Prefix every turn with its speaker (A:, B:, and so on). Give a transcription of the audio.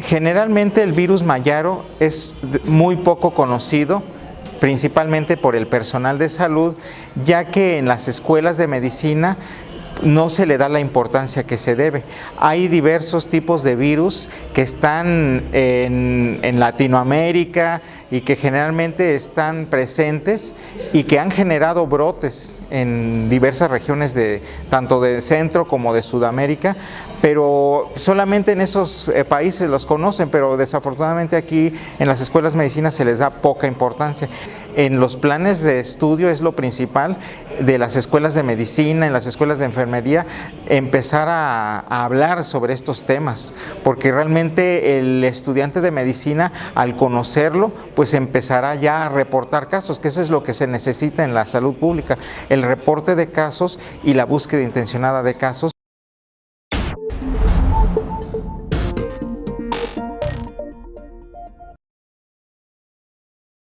A: Generalmente el virus mayaro es muy poco conocido, principalmente por el personal de salud, ya que en las escuelas de medicina no se le da la importancia que se debe. Hay diversos tipos de virus que están en, Latinoamérica y que generalmente están presentes y que han generado brotes en diversas regiones de tanto de Centro como de Sudamérica, pero solamente en esos eh, países los conocen, pero desafortunadamente aquí en las escuelas de medicina se les da poca importancia. En los planes de estudio es lo principal de las escuelas de medicina, en las escuelas de empezar a, a hablar sobre estos temas, porque realmente el estudiante de medicina al conocerlo, pues empezará ya a reportar casos, que eso es lo que se necesita en la salud pública, el reporte de casos y la búsqueda intencionada de casos.